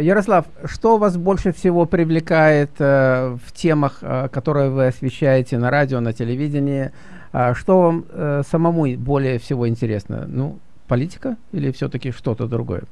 Ярослав, что вас больше всего привлекает в темах, которые вы освещаете на радио, на телевидении? Что вам самому более всего интересно? Ну, политика или все-таки что-то другое?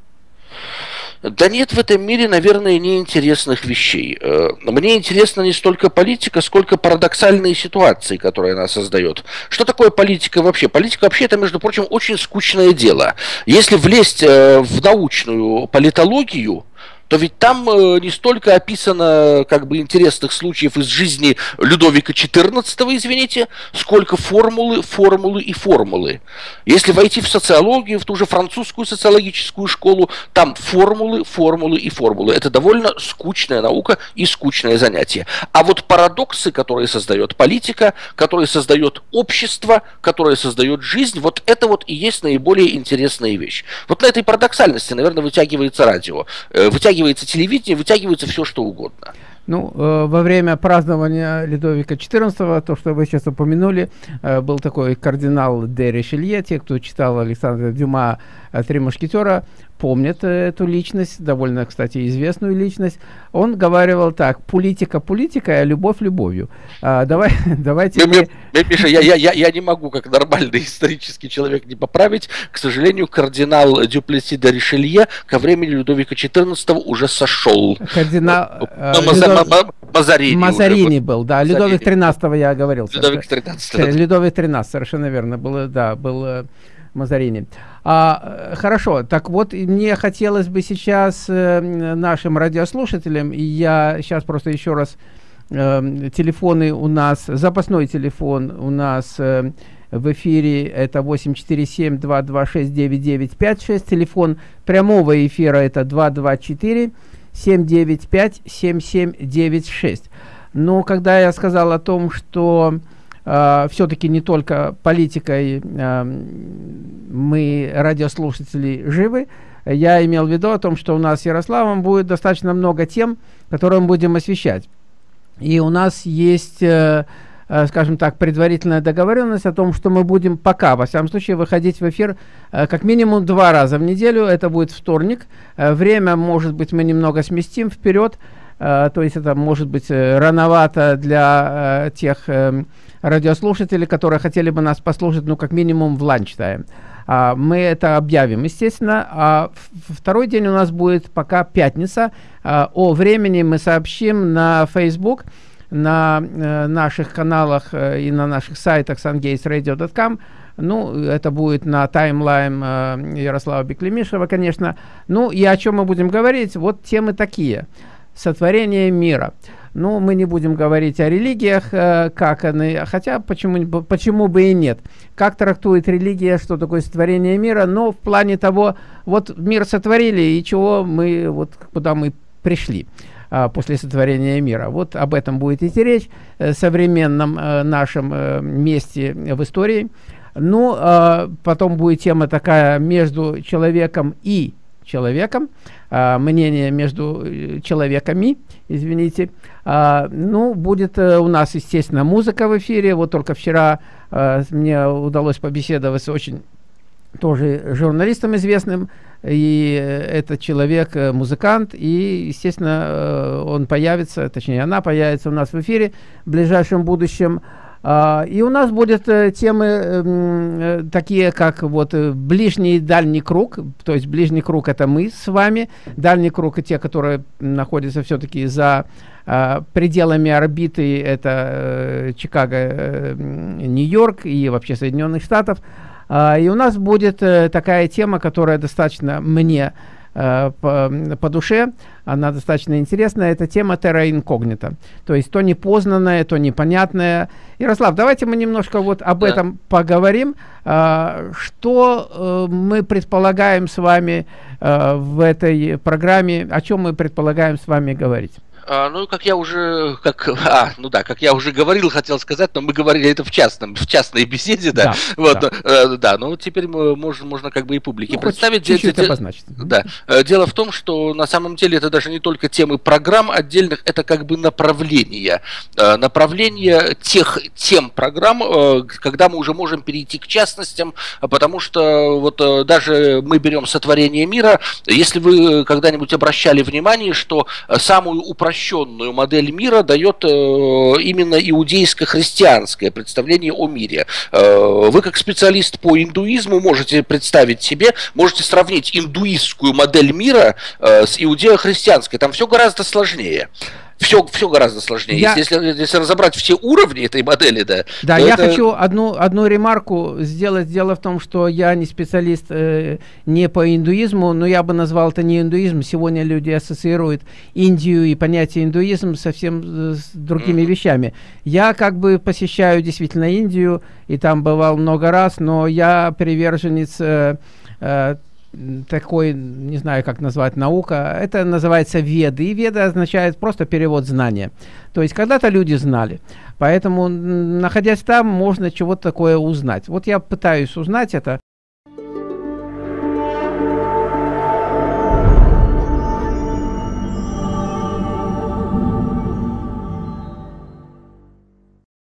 Да нет в этом мире, наверное, неинтересных вещей. Э, мне интересна не столько политика, сколько парадоксальные ситуации, которые она создает. Что такое политика вообще? Политика вообще это, между прочим, очень скучное дело. Если влезть э, в научную политологию, то ведь там э, не столько описано как бы интересных случаев из жизни Людовика XIV, извините, сколько формулы, формулы и формулы. Если войти в социологию, в ту же французскую социологическую школу, там формулы, формулы и формулы. Это довольно скучная наука и скучное занятие. А вот парадоксы, которые создает политика, которые создает общество, которые создает жизнь, вот это вот и есть наиболее интересная вещь. Вот на этой парадоксальности, наверное, вытягивается радио, э, вытягивается вытягивается телевидение, вытягивается все, что угодно. Ну, э, во время празднования Ледовика XIV, то, что вы сейчас упомянули, э, был такой кардинал де Ришелье, те, кто читал Александра Дюма «Три мушкетера», помнят э, эту личность, довольно, кстати, известную личность. Он говорил так, политика политика, а любовь любовью. А, давай, давайте... Мне, мне, Миша, я, я, я, я не могу, как нормальный исторический человек, не поправить. К сожалению, кардинал Дюплеси де Ришелье ко времени Людовика XIV уже сошел. Кардинал... Э, Мазарини. Мазарини был, да. Мазарини. Людовик XIII я говорил. Людовик XIII. Людовик XIII, совершенно верно. Было, да, был э, Мазарини. А, э, хорошо, так вот, мне хотелось бы сейчас э, нашим радиослушателям, и я сейчас просто еще раз, э, телефоны у нас, запасной телефон у нас э, в эфире, это 847-226-9956, телефон прямого эфира это 224-795-7796. Но когда я сказал о том, что э, все-таки не только политикой э, мы, радиослушатели, живы, я имел в виду о том, что у нас с Ярославом будет достаточно много тем, которые мы будем освещать. И у нас есть, э, скажем так, предварительная договоренность о том, что мы будем пока, во всяком случае, выходить в эфир э, как минимум два раза в неделю. Это будет вторник. Э, время, может быть, мы немного сместим вперед. Э, то есть это может быть э, рановато для э, тех э, радиослушателей, которые хотели бы нас послушать, ну, как минимум в lunch time. А, мы это объявим, естественно. А второй день у нас будет пока пятница. О времени мы сообщим на Facebook, на э, наших каналах э, и на наших сайтах sungatesradio.com. Ну, это будет на таймлайн э, Ярослава Беклемишева, конечно. Ну, и о чем мы будем говорить? Вот темы такие. Сотворение мира. Ну, мы не будем говорить о религиях, как они, хотя почему, почему бы и нет. Как трактует религия, что такое сотворение мира, но в плане того, вот мир сотворили, и чего мы, вот куда мы пришли а, после сотворения мира. Вот об этом будет идти речь, э, современном э, нашем э, месте в истории. Ну, э, потом будет тема такая между человеком и человеком, э, мнение между человеками, извините. А, ну, будет а, у нас, естественно, музыка в эфире. Вот только вчера а, мне удалось побеседовать с очень тоже журналистом известным. И этот человек э, музыкант. И, естественно, он появится, точнее, она появится у нас в эфире в ближайшем будущем. Uh, и у нас будут темы uh, такие, как вот ближний и дальний круг, то есть ближний круг это мы с вами, дальний круг и те, которые находятся все-таки за пределами орбиты, это Чикаго, Нью-Йорк и вообще Соединенных Штатов. И у нас будет такая тема, которая достаточно мне Э, по, по душе, она достаточно интересная, это тема терра инкогнита, то есть то непознанное, то непонятное. Ярослав, давайте мы немножко вот об да. этом поговорим, э, что э, мы предполагаем с вами э, в этой программе, о чем мы предполагаем с вами говорить. А, ну, как я уже, как, а, ну да, как я уже говорил, хотел сказать, но мы говорили это в частном, в частной беседе, да. да вот, да. Э, да, ну теперь мы можем, можно как бы и публике ну, представить. Чуть-чуть де- обозначить. Да. Э, дело в том, что на самом деле это даже не только темы программ отдельных, это как бы направления. Э, направления тех тем программ, э, когда мы уже можем перейти к частностям, потому что вот даже мы берем сотворение мира, если вы когда-нибудь обращали внимание, что самую упрощенную модель мира дает именно иудейско-христианское представление о мире. Вы как специалист по индуизму можете представить себе, можете сравнить индуистскую модель мира с иудео-христианской. Там все гораздо сложнее все, все гораздо сложнее. Я... Если, если, если разобрать все уровни этой модели, да. Да, я это... хочу одну, одну ремарку сделать. Дело в том, что я не специалист э, не по индуизму, но я бы назвал это не индуизм. Сегодня люди ассоциируют Индию и понятие индуизм совсем э, с другими mm-hmm. вещами. Я как бы посещаю действительно Индию, и там бывал много раз, но я приверженец э, э, такой, не знаю, как назвать, наука. Это называется веды. И веда означает просто перевод знания. То есть когда-то люди знали. Поэтому, находясь там, можно чего-то такое узнать. Вот я пытаюсь узнать это.